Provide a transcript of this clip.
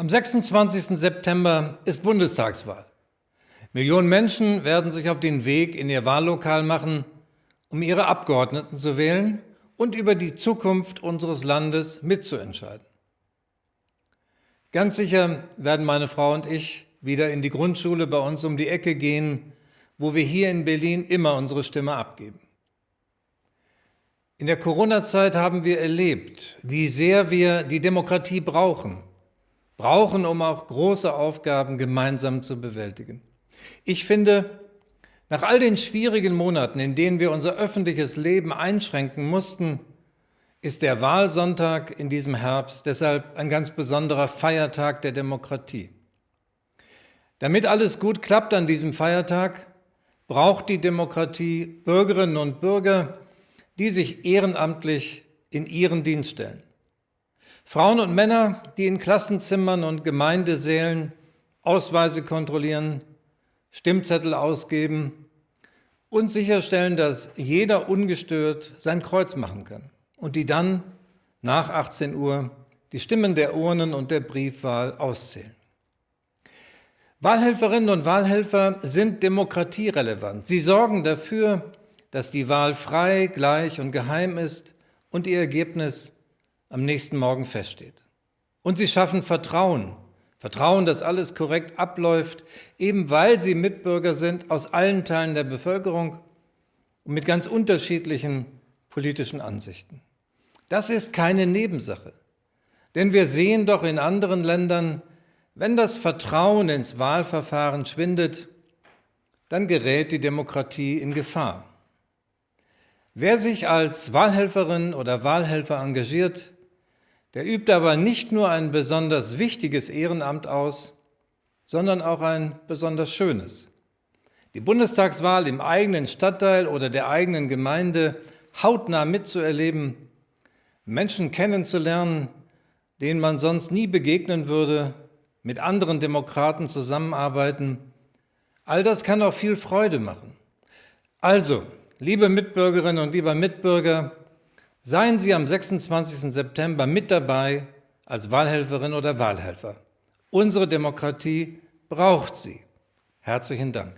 Am 26. September ist Bundestagswahl. Millionen Menschen werden sich auf den Weg in ihr Wahllokal machen, um ihre Abgeordneten zu wählen und über die Zukunft unseres Landes mitzuentscheiden. Ganz sicher werden meine Frau und ich wieder in die Grundschule bei uns um die Ecke gehen, wo wir hier in Berlin immer unsere Stimme abgeben. In der Corona-Zeit haben wir erlebt, wie sehr wir die Demokratie brauchen brauchen, um auch große Aufgaben gemeinsam zu bewältigen. Ich finde, nach all den schwierigen Monaten, in denen wir unser öffentliches Leben einschränken mussten, ist der Wahlsonntag in diesem Herbst deshalb ein ganz besonderer Feiertag der Demokratie. Damit alles gut klappt an diesem Feiertag, braucht die Demokratie Bürgerinnen und Bürger, die sich ehrenamtlich in ihren Dienst stellen. Frauen und Männer, die in Klassenzimmern und Gemeindesälen Ausweise kontrollieren, Stimmzettel ausgeben und sicherstellen, dass jeder ungestört sein Kreuz machen kann und die dann nach 18 Uhr die Stimmen der Urnen und der Briefwahl auszählen. Wahlhelferinnen und Wahlhelfer sind demokratierelevant. Sie sorgen dafür, dass die Wahl frei, gleich und geheim ist und ihr Ergebnis am nächsten Morgen feststeht. Und sie schaffen Vertrauen, Vertrauen, dass alles korrekt abläuft, eben weil sie Mitbürger sind aus allen Teilen der Bevölkerung und mit ganz unterschiedlichen politischen Ansichten. Das ist keine Nebensache, denn wir sehen doch in anderen Ländern, wenn das Vertrauen ins Wahlverfahren schwindet, dann gerät die Demokratie in Gefahr. Wer sich als Wahlhelferin oder Wahlhelfer engagiert, der übt aber nicht nur ein besonders wichtiges Ehrenamt aus, sondern auch ein besonders schönes. Die Bundestagswahl im eigenen Stadtteil oder der eigenen Gemeinde hautnah mitzuerleben, Menschen kennenzulernen, denen man sonst nie begegnen würde, mit anderen Demokraten zusammenarbeiten, all das kann auch viel Freude machen. Also, liebe Mitbürgerinnen und lieber Mitbürger, Seien Sie am 26. September mit dabei als Wahlhelferin oder Wahlhelfer. Unsere Demokratie braucht Sie. Herzlichen Dank.